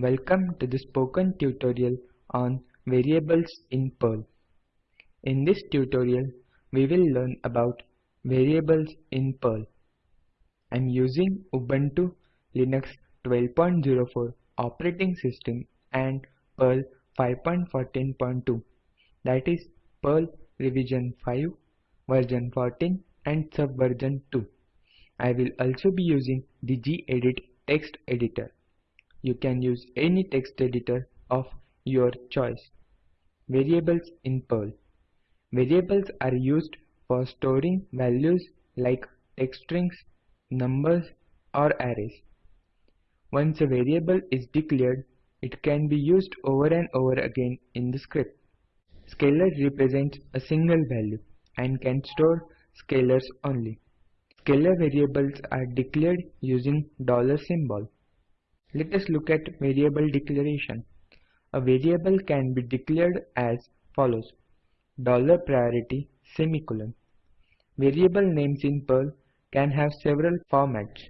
Welcome to the spoken tutorial on variables in Perl. In this tutorial, we will learn about variables in Perl. I am using Ubuntu Linux 12.04 operating system and Perl 5.14.2 that is Perl revision 5 version 14 and subversion 2. I will also be using the gedit text editor. You can use any text editor of your choice. Variables in Perl. Variables are used for storing values like text strings, numbers or arrays. Once a variable is declared, it can be used over and over again in the script. Scalar represents a single value and can store scalars only. Scalar variables are declared using dollar symbol. Let us look at variable declaration. A variable can be declared as follows. Dollar priority semicolon. Variable names in Perl can have several formats.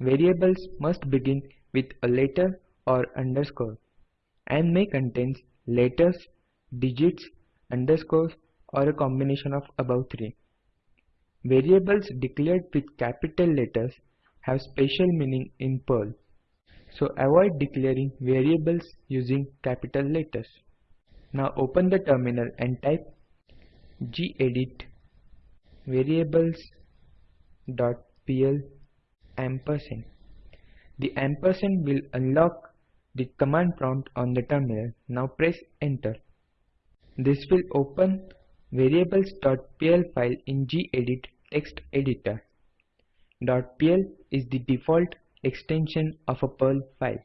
Variables must begin with a letter or underscore and may contain letters, digits, underscores or a combination of above three. Variables declared with capital letters have special meaning in Perl. So avoid declaring variables using capital letters. Now open the terminal and type gedit variables.pl ampersand. The ampersand will unlock the command prompt on the terminal. Now press enter. This will open variables.pl file in gedit text editor. .pl is the default extension of a Perl file.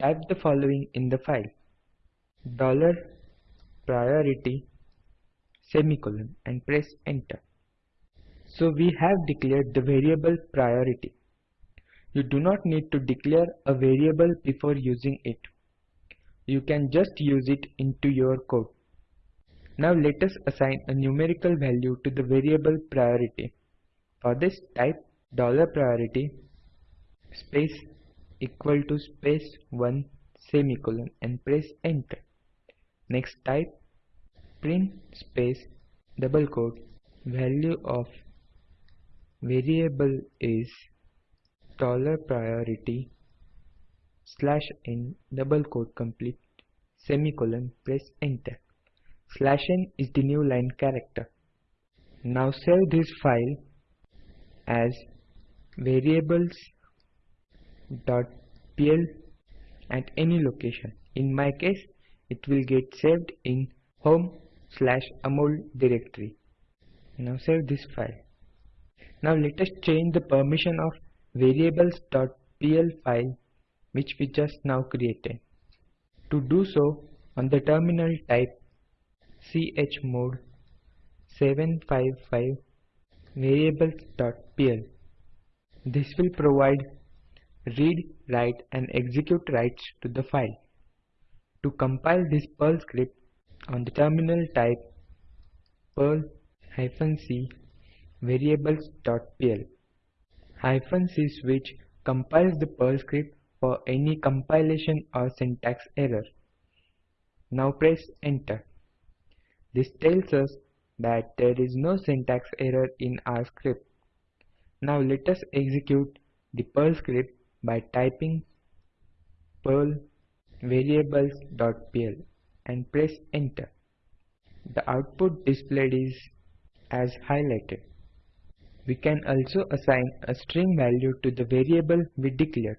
Type the following in the file. Dollar priority semicolon and press enter. So we have declared the variable priority. You do not need to declare a variable before using it. You can just use it into your code. Now let us assign a numerical value to the variable priority. For this type dollar $priority space equal to space 1 semicolon and press enter. Next type print space double quote. Value of variable is dollar priority slash n double quote complete semicolon press enter. Slash n is the new line character. Now save this file as variables.pl at any location. In my case, it will get saved in home slash amol directory. Now save this file. Now let us change the permission of variables.pl file which we just now created. To do so, on the terminal type chmod 755 variables.pl. This will provide read, write and execute rights to the file. To compile this Perl script on the terminal type perl c variables.pl c switch compiles the Perl script for any compilation or syntax error. Now press enter. This tells us that there is no syntax error in our script. Now let us execute the Perl script by typing perl variables.pl and press enter. The output displayed is as highlighted. We can also assign a string value to the variable we declared.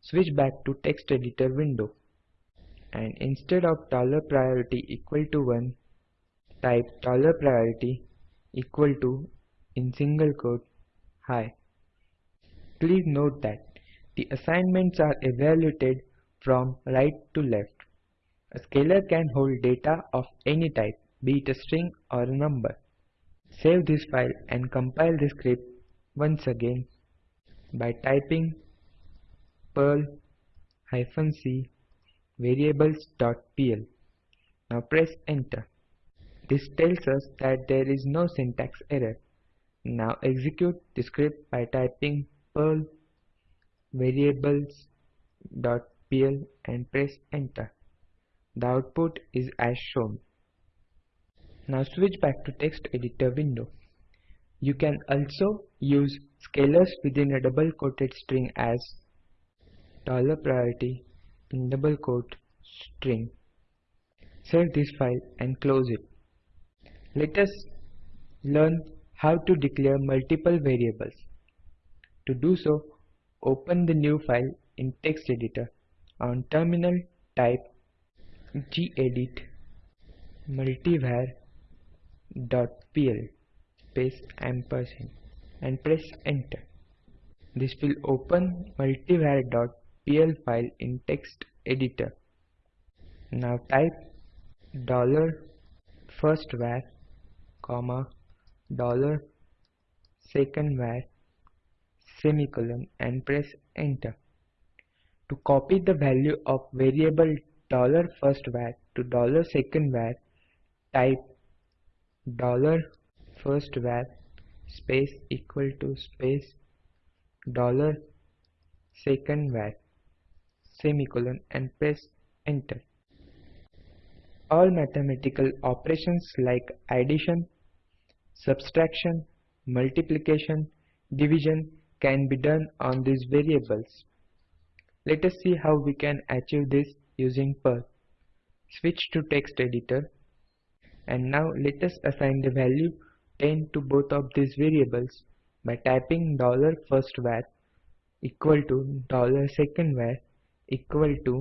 Switch back to text editor window and instead of taller $priority equal to 1 type taller $priority equal to in single quote high. Please note that the assignments are evaluated from right to left. A scalar can hold data of any type, be it a string or a number. Save this file and compile the script once again by typing perl c variables.pl. Now press enter. This tells us that there is no syntax error. Now execute the script by typing perl variables.pl pl and press enter. The output is as shown. Now switch back to text editor window. You can also use scalars within a double quoted string as dollar $priority in double quote string. Save this file and close it. Let us learn how to declare multiple variables. To do so, open the new file in text editor. On terminal type gedit multivar pl space ampersand and press enter. This will open multivar.pl file in text editor. Now type dollar first var comma dollar second var semicolon and press enter. To copy the value of variable dollar first to dollar second var type dollar first space equal to space dollar second var semicolon and press enter. All mathematical operations like addition, subtraction, multiplication, division can be done on these variables. Let us see how we can achieve this using Perl. Switch to text editor and now let us assign the value 10 to both of these variables by typing dollar $first var equal to dollar $second var equal to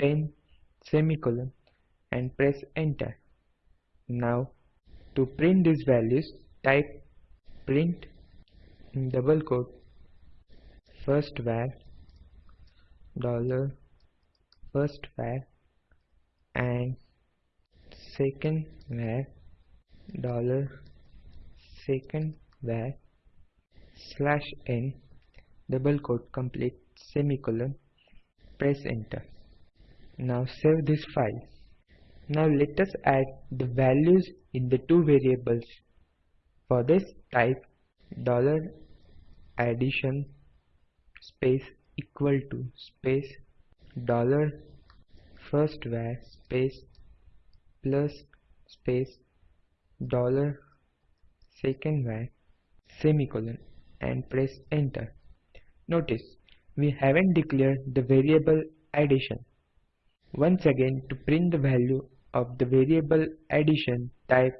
10 semicolon and press enter. Now to print these values type print double quote first var dollar first var and second var dollar second var slash n double quote complete semicolon press enter. Now save this file. Now let us add the values in the two variables. For this type dollar addition space equal to space dollar first var space plus space dollar second var semicolon and press enter. Notice we haven't declared the variable addition. Once again to print the value of the variable addition type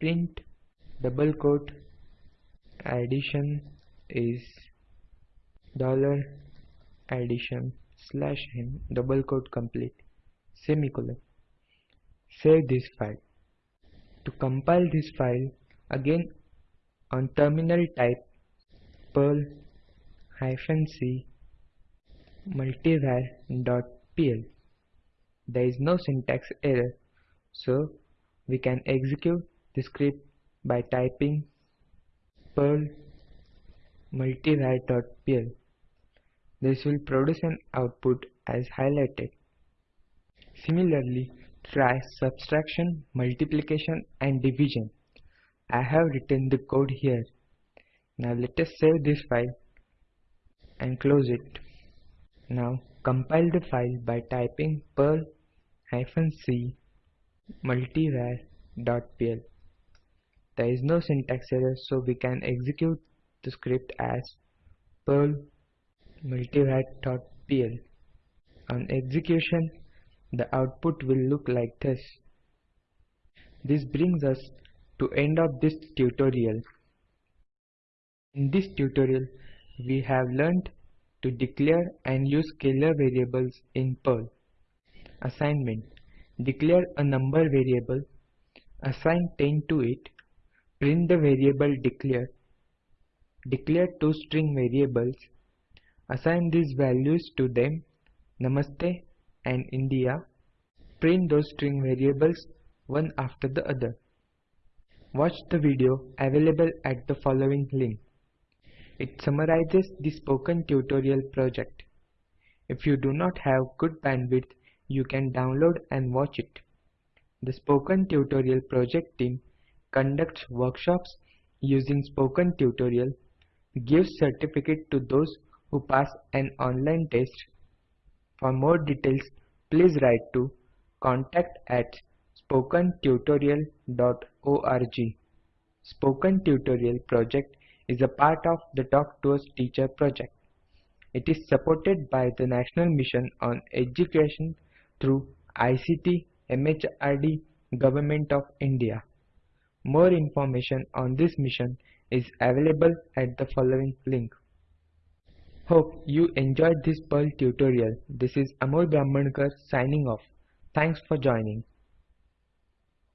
print double quote addition is dollar addition slash n double quote complete semicolon. Save this file. To compile this file again on terminal type perl hyphen c multivar dot pl. There is no syntax error so we can execute the script by typing perl multivar.pl this will produce an output as highlighted. Similarly, try subtraction, multiplication and division. I have written the code here. Now let us save this file and close it. Now compile the file by typing perl c multivar.pl. There is no syntax error so we can execute the script as perl multivar.pl. On execution, the output will look like this. This brings us to end of this tutorial. In this tutorial, we have learned to declare and use scalar variables in Perl. Assignment Declare a number variable, assign 10 to it, print the variable declare, declare two string variables, Assign these values to them, Namaste and India. Print those string variables one after the other. Watch the video available at the following link. It summarizes the spoken tutorial project. If you do not have good bandwidth, you can download and watch it. The Spoken Tutorial project team conducts workshops using Spoken Tutorial, gives certificate to those who pass an online test, For more details, please write to contact at spokentutorial.org. Spoken Tutorial project is a part of the Talk to a Teacher project. It is supported by the National Mission on Education through ICT MHRD Government of India. More information on this mission is available at the following link. Hope you enjoyed this Perl tutorial. This is Amol Brahmankar signing off. Thanks for joining.